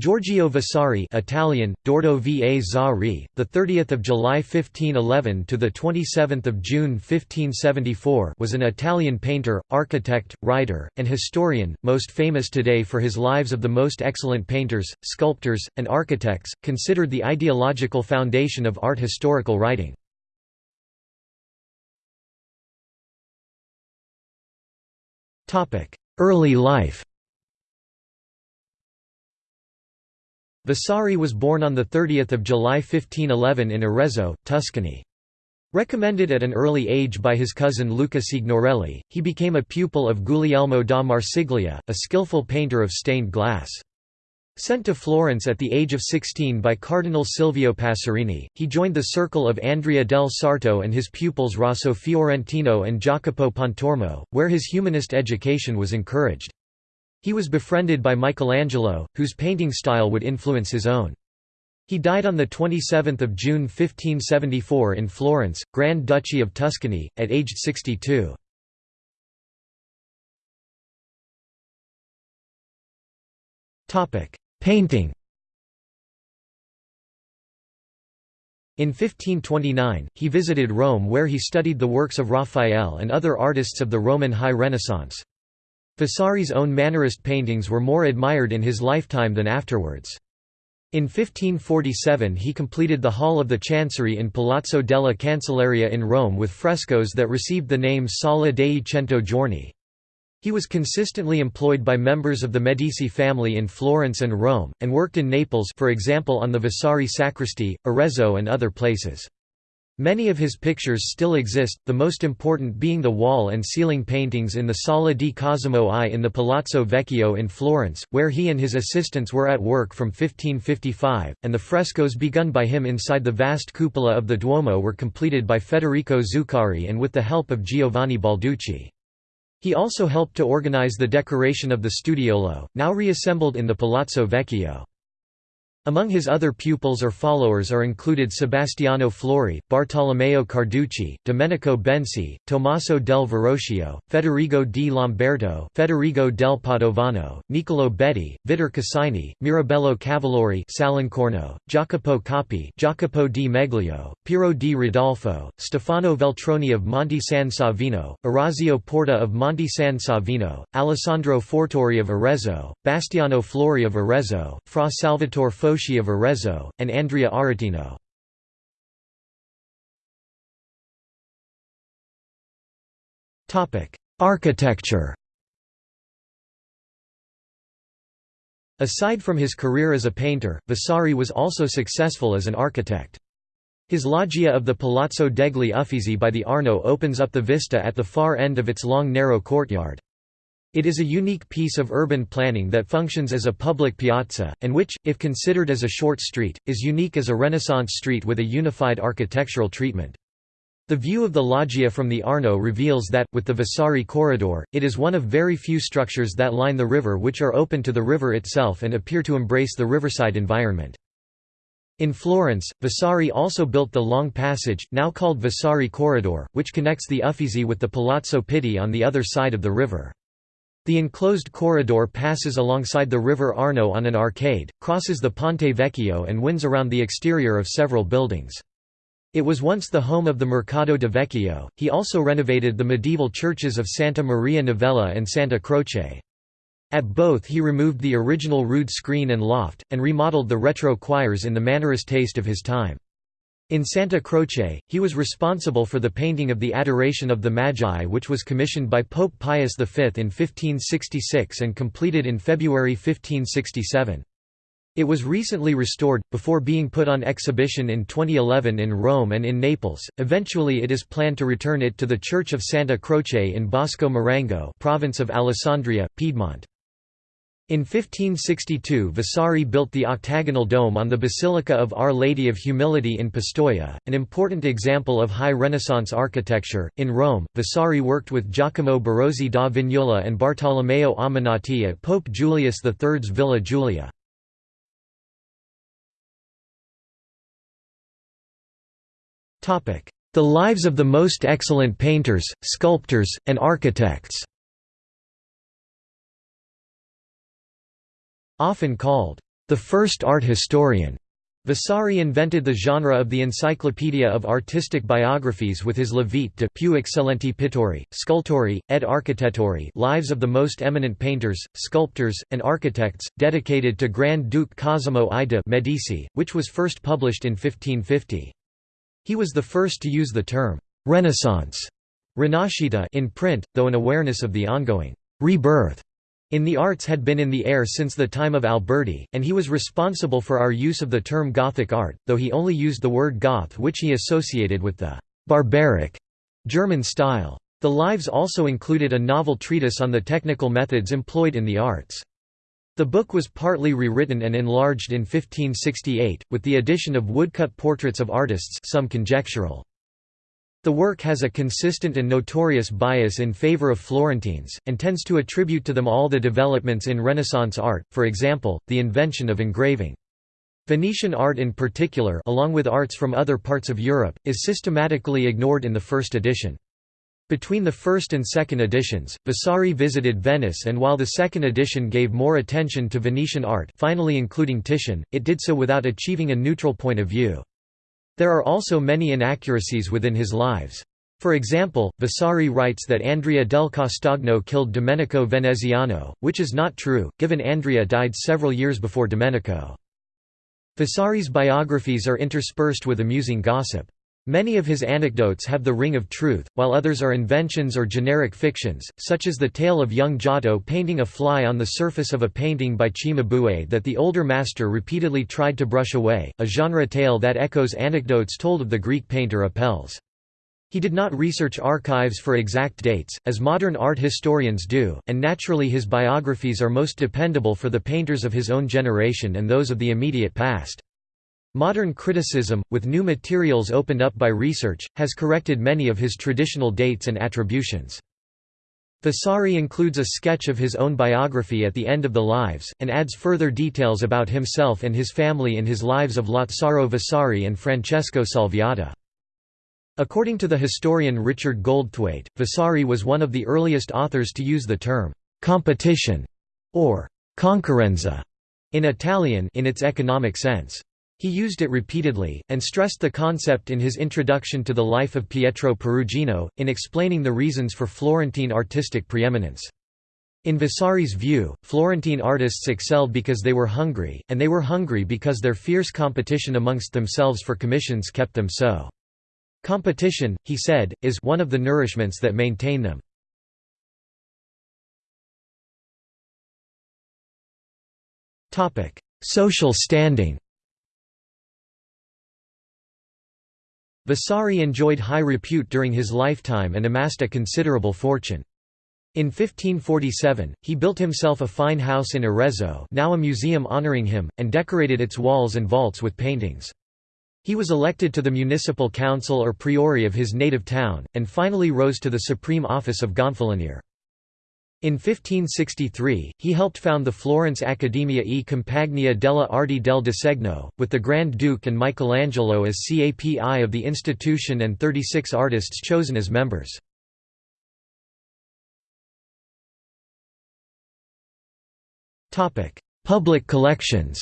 Giorgio Vasari Italian Dordo va Zari the 30th of July 1511 to the 27th of June 1574 was an Italian painter architect writer and historian most famous today for his lives of the most excellent painters sculptors and architects considered the ideological foundation of art historical writing. Topic early life Vasari was born on 30 July 1511 in Arezzo, Tuscany. Recommended at an early age by his cousin Luca Signorelli, he became a pupil of Guglielmo da Marsiglia, a skillful painter of stained glass. Sent to Florence at the age of 16 by Cardinal Silvio Passerini, he joined the circle of Andrea del Sarto and his pupils Rosso Fiorentino and Jacopo Pontormo, where his humanist education was encouraged. He was befriended by Michelangelo, whose painting style would influence his own. He died on 27 June 1574 in Florence, Grand Duchy of Tuscany, at aged 62. Painting In 1529, he visited Rome where he studied the works of Raphael and other artists of the Roman High Renaissance. Vasari's own Mannerist paintings were more admired in his lifetime than afterwards. In 1547 he completed the Hall of the Chancery in Palazzo della Cancelleria in Rome with frescoes that received the name Sala dei Cento Giorni. He was consistently employed by members of the Medici family in Florence and Rome, and worked in Naples for example on the Vasari Sacristy, Arezzo and other places. Many of his pictures still exist, the most important being the wall and ceiling paintings in the Sala di Cosimo I in the Palazzo Vecchio in Florence, where he and his assistants were at work from 1555, and the frescoes begun by him inside the vast cupola of the Duomo were completed by Federico Zuccari and with the help of Giovanni Balducci. He also helped to organize the decoration of the Studiolo, now reassembled in the Palazzo Vecchio. Among his other pupils or followers are included Sebastiano Flori, Bartolomeo Carducci, Domenico Benci, Tommaso del Verrocchio, Federigo di Lamberto Federigo del Padovano, Niccolo Betti, Vittor Casini, Mirabello Cavalori Salincorno, Jacopo Coppi Jacopo di Meglio, Piero di Ridolfo, Stefano Veltroni of Monte San Savino, Orazio Porta of Monte San Savino, Alessandro Forzori of Arezzo, Bastiano Flori of Arezzo, Fra Salvatore Foschi of Arezzo, and Andrea Aretino. Architecture Aside from his career as a painter, Vasari was also successful as an architect. His loggia of the Palazzo degli Uffizi by the Arno opens up the vista at the far end of its long narrow courtyard. It is a unique piece of urban planning that functions as a public piazza, and which, if considered as a short street, is unique as a Renaissance street with a unified architectural treatment. The view of the loggia from the Arno reveals that, with the Vasari corridor, it is one of very few structures that line the river which are open to the river itself and appear to embrace the riverside environment. In Florence, Vasari also built the long passage, now called Vasari Corridor, which connects the Uffizi with the Palazzo Pitti on the other side of the river. The enclosed corridor passes alongside the river Arno on an arcade, crosses the Ponte Vecchio and winds around the exterior of several buildings. It was once the home of the Mercato de Vecchio. He also renovated the medieval churches of Santa Maria Novella and Santa Croce. At both he removed the original rood screen and loft, and remodeled the retro choirs in the Mannerist taste of his time. In Santa Croce, he was responsible for the painting of the Adoration of the Magi which was commissioned by Pope Pius V in 1566 and completed in February 1567. It was recently restored, before being put on exhibition in 2011 in Rome and in Naples. Eventually, it is planned to return it to the Church of Santa Croce in Bosco Marengo, province of Alessandria, Piedmont. In 1562 Vasari built the octagonal dome on the Basilica of Our Lady of Humility in Pistoia, an important example of high Renaissance architecture. In Rome, Vasari worked with Giacomo Barozzi da Vignola and Bartolomeo Ammanati at Pope Julius III's Villa Giulia. The lives of the most excellent painters, sculptors, and architects Often called, the first art historian. Vasari invented the genre of the Encyclopedia of Artistic Biographies with his La Vite de più eccellenti pittori, scultori, ed architettori lives of the most eminent painters, sculptors, and architects, dedicated to Grand Duke Cosimo I de' Medici, which was first published in 1550. He was the first to use the term «Renaissance» in print, though an awareness of the ongoing «rebirth» in the arts had been in the air since the time of Alberti, and he was responsible for our use of the term Gothic art, though he only used the word Goth which he associated with the «barbaric» German style. The Lives also included a novel treatise on the technical methods employed in the arts. The book was partly rewritten and enlarged in 1568, with the addition of woodcut portraits of artists some conjectural. The work has a consistent and notorious bias in favor of Florentines, and tends to attribute to them all the developments in Renaissance art, for example, the invention of engraving. Venetian art in particular along with arts from other parts of Europe, is systematically ignored in the first edition. Between the first and second editions, Vasari visited Venice and while the second edition gave more attention to Venetian art finally including Titian, it did so without achieving a neutral point of view. There are also many inaccuracies within his lives. For example, Vasari writes that Andrea del Castagno killed Domenico Veneziano, which is not true, given Andrea died several years before Domenico. Vasari's biographies are interspersed with amusing gossip. Many of his anecdotes have the ring of truth, while others are inventions or generic fictions, such as the tale of young Giotto painting a fly on the surface of a painting by Cimabue that the older master repeatedly tried to brush away, a genre tale that echoes anecdotes told of the Greek painter Apelles. He did not research archives for exact dates, as modern art historians do, and naturally his biographies are most dependable for the painters of his own generation and those of the immediate past. Modern criticism, with new materials opened up by research, has corrected many of his traditional dates and attributions. Vasari includes a sketch of his own biography at the end of the Lives, and adds further details about himself and his family in his lives of Lazzaro Vasari and Francesco Salviati. According to the historian Richard Goldthwaite, Vasari was one of the earliest authors to use the term «competition» or «concorrenza» in Italian in its economic sense. He used it repeatedly, and stressed the concept in his introduction to the life of Pietro Perugino, in explaining the reasons for Florentine artistic preeminence. In Vasari's view, Florentine artists excelled because they were hungry, and they were hungry because their fierce competition amongst themselves for commissions kept them so. Competition, he said, is one of the nourishments that maintain them. Social standing Vasari enjoyed high repute during his lifetime and amassed a considerable fortune. In 1547, he built himself a fine house in Arezzo now a museum honoring him, and decorated its walls and vaults with paintings. He was elected to the municipal council or priori of his native town, and finally rose to the supreme office of Gonfalonier. In 1563, he helped found the Florence Accademia e Compagnia delle Arti del Disegno, with the Grand Duke and Michelangelo as capi of the institution and 36 artists chosen as members. Public collections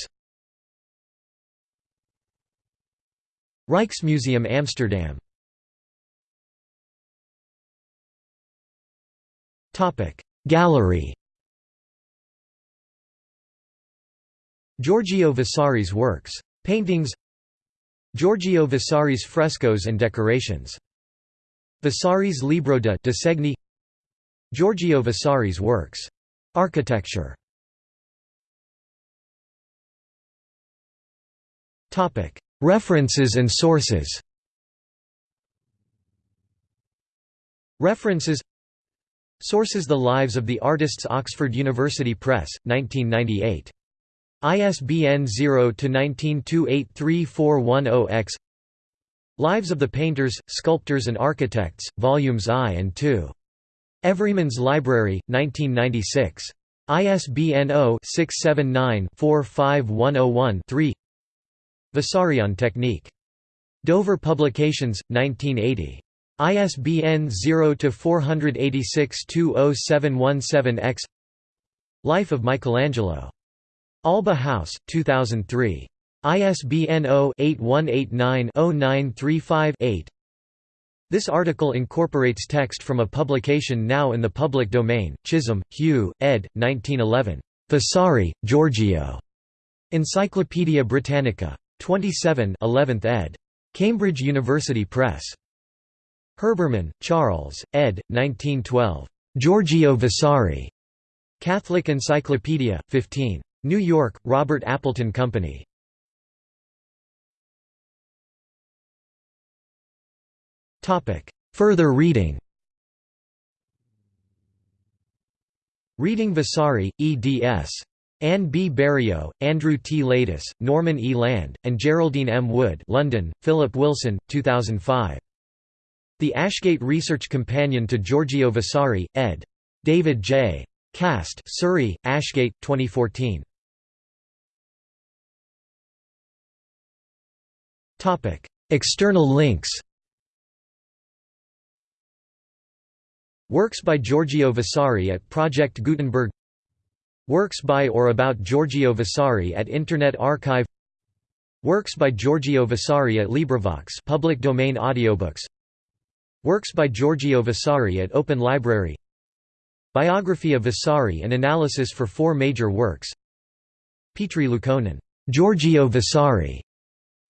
Rijksmuseum Amsterdam Topic Gallery. Giorgio Vasari's works. Paintings. Giorgio Vasari's frescoes and decorations. Vasari's Libro de Disegni Giorgio Vasari's works. Architecture. References and sources. References Sources The Lives of the Artists Oxford University Press, 1998. ISBN 0-19283410-X Lives of the Painters, Sculptors and Architects, Volumes I and II. Everyman's Library, 1996. ISBN 0-679-45101-3 Vasari on Technique. Dover Publications, 1980. ISBN 0-486-20717-X Life of Michelangelo Alba House, 2003. ISBN 0-8189-0935-8 This article incorporates text from a publication now in the public domain, Chisholm, Hugh, ed. 1911. Vasari, Giorgio. Encyclopædia Britannica. 27 11th ed. Cambridge University Press. Herbermann, Charles, ed. 1912. Giorgio Vasari. Catholic Encyclopedia, 15. New York, Robert Appleton Company. Further reading Reading Vasari, eds. Anne B. Barriault, Andrew T. Ladis, Norman E. Land, and Jeryldene M. Wood London, Philip Wilson, 2005. The Ashgate Research Companion to Giorgio Vasari, ed. David J. Cast Surrey, Ashgate, 2014. Topic: External links Works by Giorgio Vasari at Project Gutenberg Works by or about Giorgio Vasari at Internet Archive Works by Giorgio Vasari at LibriVox public domain audiobooks Works by Giorgio Vasari at Open Library. Biography of Vasari and analysis for four major works. Petri Liukkonen, Giorgio Vasari,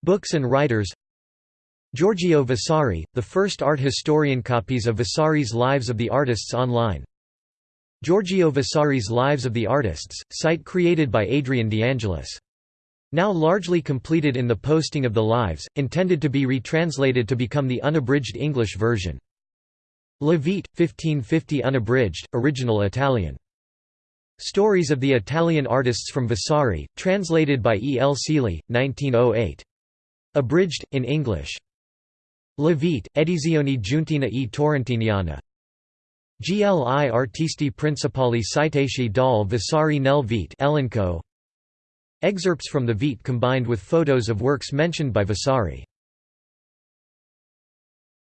Books and Writers. Giorgio Vasari, the first art historian copies of Vasari's Lives of the Artists online. Giorgio Vasari's Lives of the Artists, site created by Adrian DeAngelis. Now largely completed in the posting of the lives, intended to be retranslated to become the unabridged English version. La Vite, 1550 unabridged, original Italian. Stories of the Italian artists from Vasari, translated by E. L. Seeley, 1908. Abridged, in English. La Vite, Edizioni Giuntina e Torrentiniana. Gli artisti principali citati dal Vasari nel Vite Elenco. Excerpts from the Vite combined with photos of works mentioned by Vasari